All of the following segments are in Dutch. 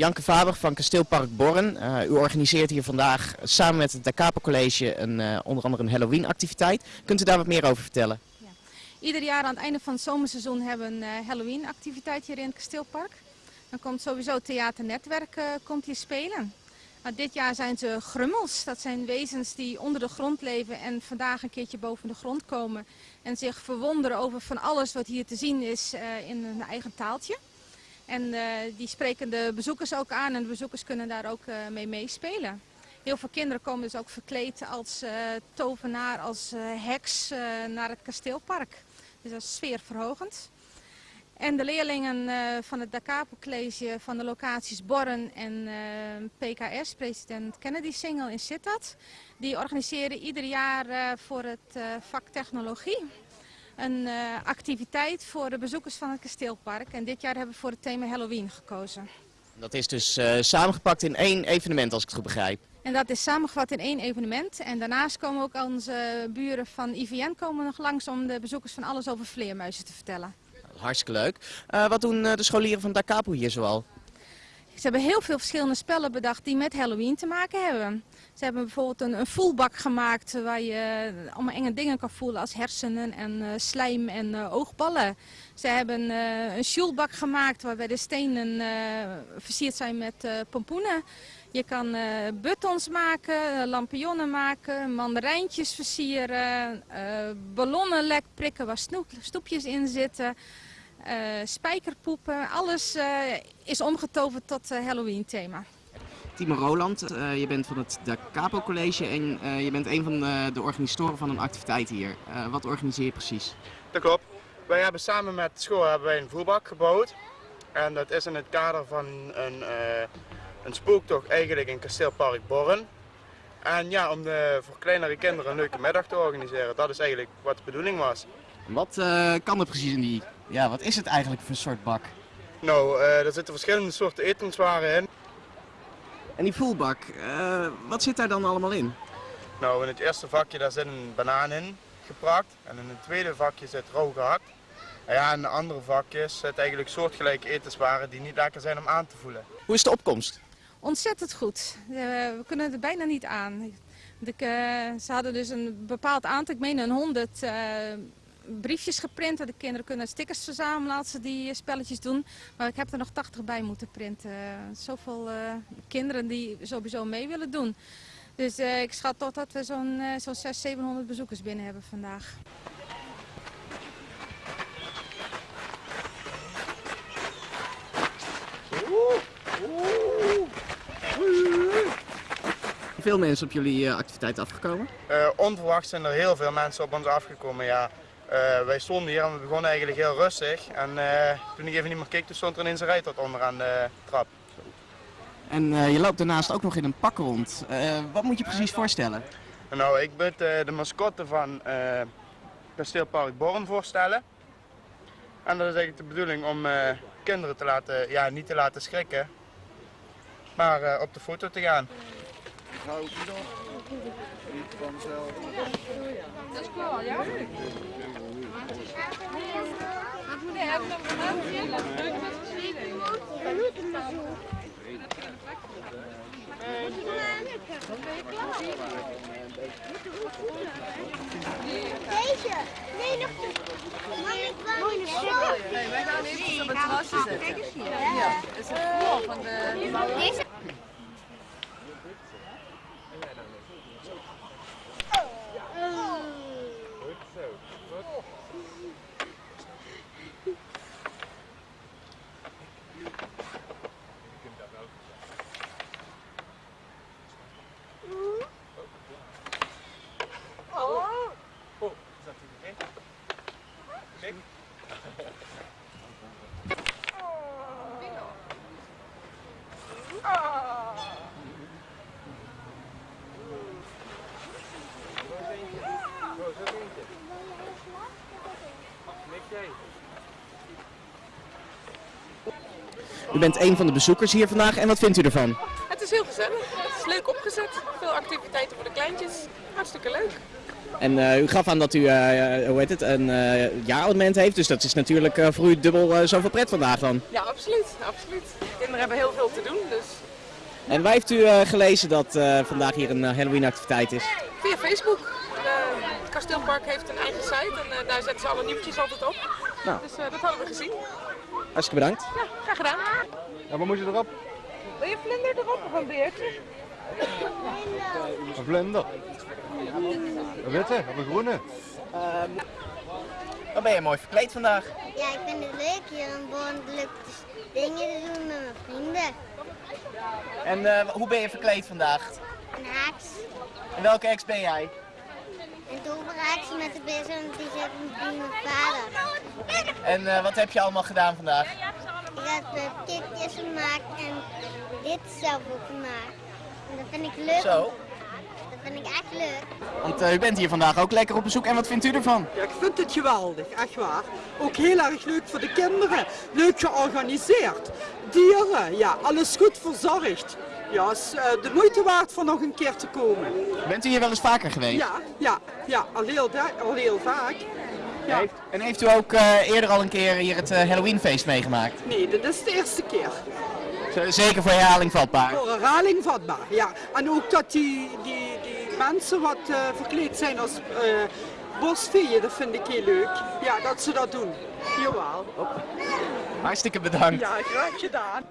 Janke Faber van Kasteelpark Borren. Uh, u organiseert hier vandaag samen met het Da Capo College een, uh, onder andere een Halloween activiteit. Kunt u daar wat meer over vertellen? Ja. Ieder jaar aan het einde van het zomerseizoen hebben we een uh, Halloween activiteit hier in het Kasteelpark. Dan komt sowieso theaternetwerk komt hier spelen. Nou, dit jaar zijn ze grummels. Dat zijn wezens die onder de grond leven en vandaag een keertje boven de grond komen. En zich verwonderen over van alles wat hier te zien is in hun eigen taaltje. En uh, die spreken de bezoekers ook aan en de bezoekers kunnen daar ook uh, mee meespelen. Heel veel kinderen komen dus ook verkleed als uh, tovenaar, als heks naar het kasteelpark. Dus dat is sfeerverhogend. En de leerlingen van het Da Capo College van de locaties Borren en PKS, president Kennedy Single in Sittard, die organiseren ieder jaar voor het vak technologie een uh, activiteit voor de bezoekers van het kasteelpark. En dit jaar hebben we voor het thema Halloween gekozen. Dat is dus uh, samengepakt in één evenement als ik het goed begrijp. En dat is samengevat in één evenement. En daarnaast komen ook onze buren van IVN komen nog langs om de bezoekers van alles over vleermuizen te vertellen. Hartstikke leuk. Uh, wat doen de scholieren van Da Capo hier zoal? Ze hebben heel veel verschillende spellen bedacht die met Halloween te maken hebben. Ze hebben bijvoorbeeld een, een voelbak gemaakt waar je allemaal enge dingen kan voelen als hersenen en uh, slijm en uh, oogballen. Ze hebben een sjoelbak gemaakt waarbij de stenen versierd zijn met pompoenen. Je kan buttons maken, lampionnen maken, mandarijntjes versieren, ballonnen lek prikken waar snoep, stoepjes in zitten. Uh, spijkerpoepen, alles uh, is omgetoverd tot uh, Halloween thema. Timo Roland, je bent van het Da Capo College en je bent een van de, de, organisatoren van een activiteit hier. wat organiseer je precies? Dat klopt. Wij hebben samen met school hebben wij een voerbak gebouwd. En dat is in het kader van een, een spooktocht eigenlijk in Kasteelpark Borren. En ja, om de, voor kleinere kinderen een leuke middag te organiseren. Dat is eigenlijk wat de bedoeling was. Wat kan er precies in die ja, wat is het eigenlijk voor een soort bak? Nou, uh, er zitten verschillende soorten etenswaren in. En die voelbak, uh, wat zit daar dan allemaal in? Nou, in het eerste vakje daar zit een banaan in geprakt. En in het tweede vakje zit rauw gehakt. En ja, in de andere vakjes zit eigenlijk soortgelijke etenswaren die niet lekker zijn om aan te voelen. Hoe is de opkomst? Ontzettend goed. Uh, we kunnen er bijna niet aan. De, ze hadden dus een bepaald aantal, ik meen een honderd briefjes geprint. De kinderen kunnen stickers verzamelen als ze die spelletjes doen. Maar ik heb er nog 80 bij moeten printen. Zoveel uh, kinderen die sowieso mee willen doen. Dus uh, ik schat tot dat we zo'n uh, zo 600, 700 bezoekers binnen hebben vandaag. Veel mensen op jullie activiteit afgekomen? onverwacht zijn er heel veel mensen op ons afgekomen, ja. Uh, wij stonden hier en we begonnen eigenlijk heel rustig. En uh, toen ik even niet meer keek, toen stond er ineens een rijtot onderaan de trap. En uh, je loopt daarnaast ook nog in een pak rond. wat moet je precies voorstellen? Nou, ik moet de mascotte van Kasteelpark Born voorstellen. En dat is eigenlijk de bedoeling om kinderen te laten, ja, niet te laten schrikken, maar op de foto te gaan. Hou nog niet vanzelf. Dat is klaar, ja? Nee, hebben we nog een heel leuk met Deze? Nee, nog Mag ik wel niet zo? Nee, wij gaan even op het terrasje zetten. Ja, dat is het voor van de... U bent een van de bezoekers hier vandaag en wat vindt u ervan? Het is heel gezellig. Het is leuk opgezet. Veel activiteiten voor de kleintjes. Hartstikke leuk. En eh, u gaf aan dat u, eh, hoe heet het, een eh jaarabonnement heeft. Dus dat is natuurlijk eh, voor u dubbel eh, zoveel pret vandaag dan. Ja, absoluut. absoluut. Kinderen hebben heel veel te doen, dus En waar heeft u eh, gelezen dat eh, vandaag hier een eh, Halloween activiteit is? via Facebook. Eh, het kasteelpark heeft een eigen site en eh, daar zetten ze alle nieuwtjes altijd op. Nou. Dus eh, dat hadden we gezien. Hartstikke bedankt. Ja, graag gedaan. Ja, wat moet je erop? Wil je vlinder erop of een beertje? Een vlinder. Een witte of een groene? Dan ben je mooi verkleed vandaag. Ja, ik vind het leuk hier om wonderlijke dingen te doen met mijn vrienden. En eh, hoe ben je verkleed vandaag? Een haaks, En welke ex ben jij? een toverhaaks met de bezem die zit met mijn vader. En eh, wat heb je allemaal gedaan vandaag? Ik heb uh, kikjes gemaakt en dit zelf ook gemaakt. En dat vind ik leuk. Zo. Dat vind ik echt leuk. Want eh, u bent hier vandaag ook lekker op bezoek. En wat vindt u ervan? Ja, ik vind het geweldig, echt waar. Ook heel erg leuk voor de kinderen. Leuk georganiseerd. Dieren, ja, alles goed verzorgd. Ja, is eh, de moeite waard voor nog een keer te komen. Bent u hier wel eens vaker geweest? Ja, ja, ja, al heel, al heel vaak. Ja. Heeft- En heeft u ook eh, eerder al een keer hier het Halloweenfeest meegemaakt? Nee, dit is de eerste keer. Z- Zeker voor herhaling vatbaar. Voor herhaling vatbaar, ja. En ook dat die, die mensen wat eh, verkleed zijn als eh bosveeën, dat vind ik heel leuk. Ja, dat ze dat doen. Jawel. Hartstikke bedankt. Ja, graag gedaan.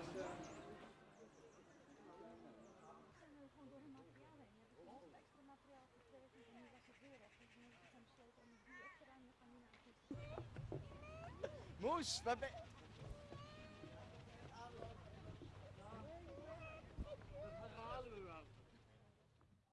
Moes, waar ben